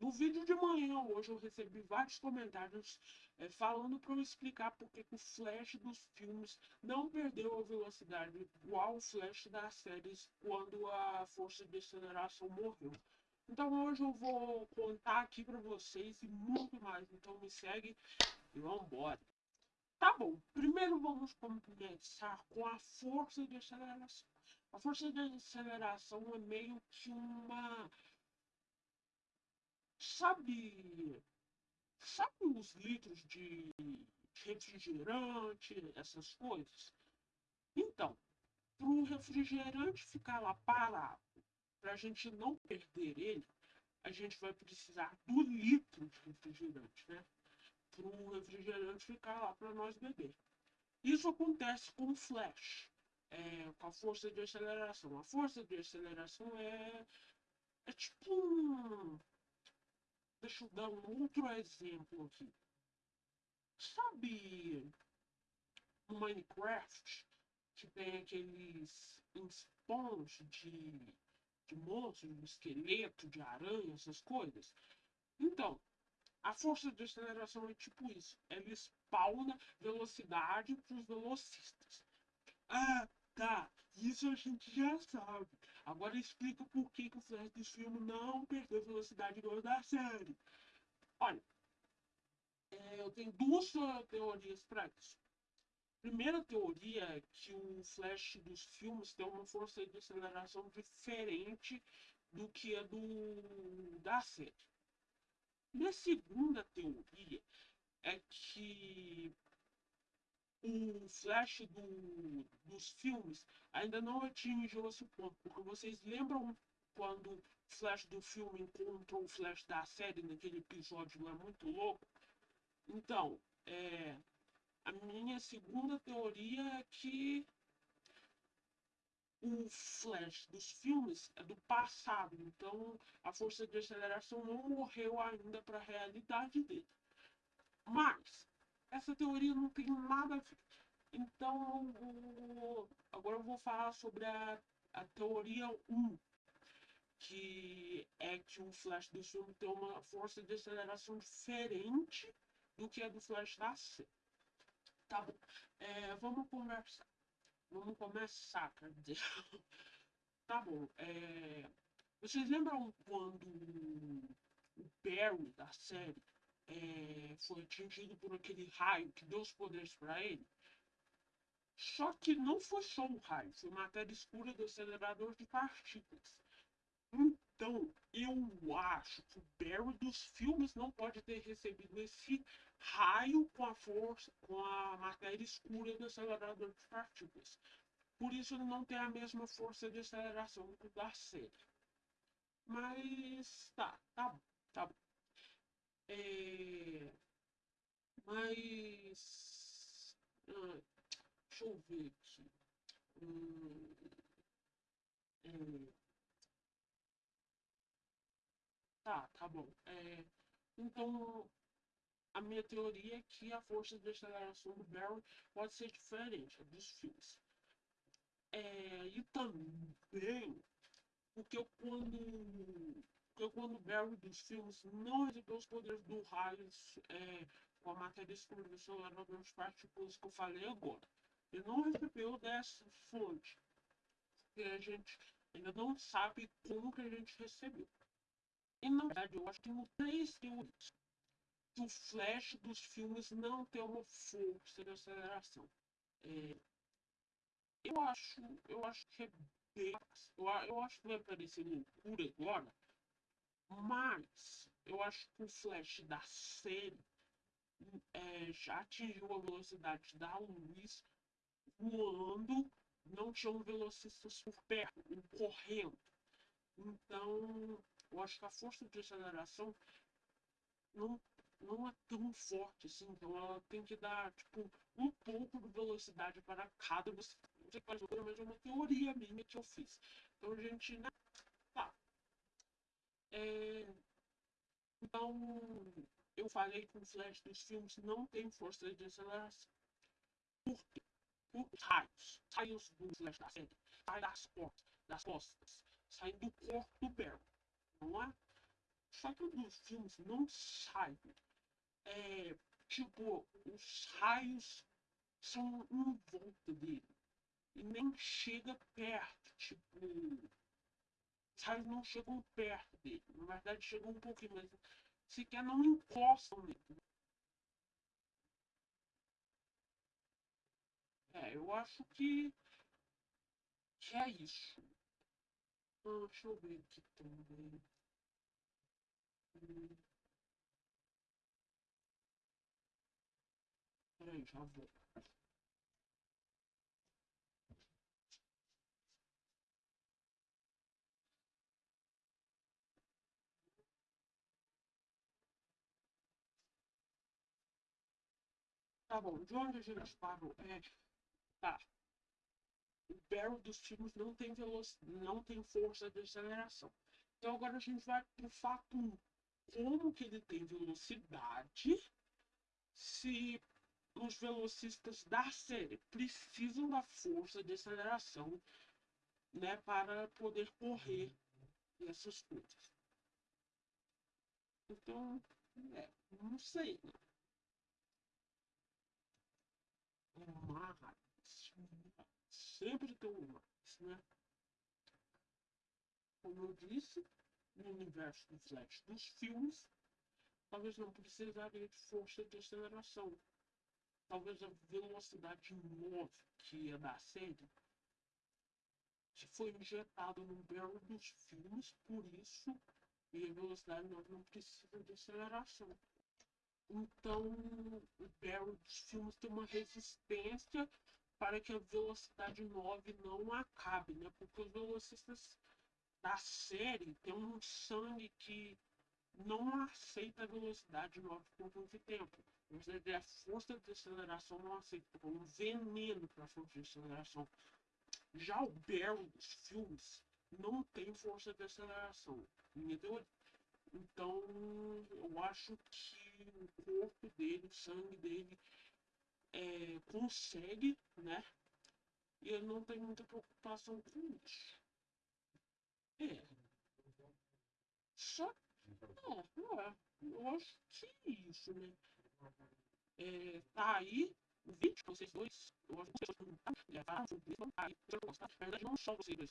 No vídeo de manhã hoje eu recebi vários comentários é, falando para eu explicar porque o flash dos filmes não perdeu a velocidade igual o flash das séries quando a força de aceleração morreu. Então hoje eu vou contar aqui para vocês e muito mais. Então me segue e vambora. Tá bom, primeiro vamos começar com a força de aceleração. A força de aceleração é meio que uma Sabe. Sabe os litros de refrigerante, essas coisas? Então, para o refrigerante ficar lá parado, para a gente não perder ele, a gente vai precisar do litro de refrigerante, né? Para o refrigerante ficar lá para nós beber. Isso acontece com o flash, é, com a força de aceleração. A força de aceleração é, é tipo um, Deixa eu dar um outro exemplo aqui. Sabe no Minecraft que tem aqueles spawns de, de monstros, de esqueleto, de aranha, essas coisas? Então, a força de aceleração é tipo isso. Ela spawna velocidade para os velocistas. Ah, tá. Isso a gente já sabe. Agora explica por que, que o flash desse filme não perdeu velocidade igual da série. Olha, é, eu tenho duas teorias para isso. Primeira teoria é que o flash dos filmes tem uma força de aceleração diferente do que a do da série. Minha segunda teoria é que o flash do, dos filmes ainda não atingiu esse ponto. Porque vocês lembram quando o flash do filme encontrou o flash da série naquele episódio lá muito louco? Então, é, a minha segunda teoria é que o flash dos filmes é do passado, então a força de aceleração não morreu ainda para a realidade dele. Mas essa teoria não tem nada. Então, agora eu vou falar sobre a, a teoria 1, que é que o flash do filme tem uma força de aceleração diferente do que a do flash da C. Tá bom. É, vamos conversar. Vamos começar, quer dizer. tá bom. É, vocês lembram quando o Barry da série é, foi atingido por aquele raio que deu os poderes para ele. Só que não foi só um raio, foi matéria escura do acelerador de partículas. Então, eu acho que o Barry dos filmes não pode ter recebido esse raio com a força, com a matéria escura do acelerador de partículas. Por isso ele não tem a mesma força de aceleração que o da série. Mas tá, tá tá bom. É, mas. Ah, deixa eu ver aqui. Hum, é, tá, tá bom. É, então, a minha teoria é que a força de aceleração do Barry pode ser diferente dos filmes. É, e também porque eu, quando porque quando Barry dos filmes não recebeu os poderes do raio é, com a matéria escura do celular das partículas que eu falei agora. Ele não recebeu dessa fonte. Porque a gente ainda não sabe como que a gente recebeu. E na verdade eu acho que tem três teorias. Que o flash dos filmes não tem uma força de aceleração. É, eu acho, eu acho que é bem. Eu, eu acho que vai parecer loucura agora mas eu acho que o Flash da série é, já atingiu a velocidade da luz voando, não tinham velocistas por perto, correndo. Então, eu acho que a força de aceleração não, não é tão forte assim. Então, ela tem que dar tipo, um pouco de velocidade para cada. Você, qual é, mas é uma teoria minha que eu fiz. Então, gente. Tá, é, então, eu falei que o flash dos filmes não tem força de aceleração. Por quê? Os raios, raios do flash da série, saem das portas, das costas, saem do corpo do Barry, não é? Só que dos filmes não sai. É, tipo, os raios são em volta dele. E nem chega perto. Tipo, raios não chegam perto dele. Na verdade, chegam um pouquinho, mas sequer não encostam nele. É, eu acho que, que é isso. Ah, deixa eu ver aqui também. Hum. Peraí, já vou. Tá bom, gente parou? É, tá. O barrel dos filmes não tem velocidade, não tem força de aceleração. Então agora a gente vai pro fato 1. Como que ele tem velocidade se os velocistas da série precisam da força de aceleração né, para poder correr essas coisas. Então, é, não sei. Mas, sempre tem mais, né? Como eu disse, no universo do Flash dos filmes, talvez não precisaria de força de aceleração. Talvez a velocidade 9 que é da série foi injetada no barrel dos filmes, por isso e a velocidade 9 não precisa de aceleração. Então, o barrel dos filmes tem uma resistência para que a velocidade 9 não acabe, né? Porque os velocistas da série têm um sangue que não aceita a velocidade 9 por muito tempo. Você a força de aceleração não aceita, como um veneno para a força de aceleração. Já o barrel dos filmes não tem força de aceleração, entendeu? Então, eu acho que o corpo dele, o sangue dele, é, consegue, né? E ele não tem muita preocupação com isso. É. Só. É, é. Eu acho que isso, né? É, tá aí o vídeo, vocês dois. Eu acho que vocês não. É, tá, tá aí, eu gosto, tá? Na verdade, não só vocês dois.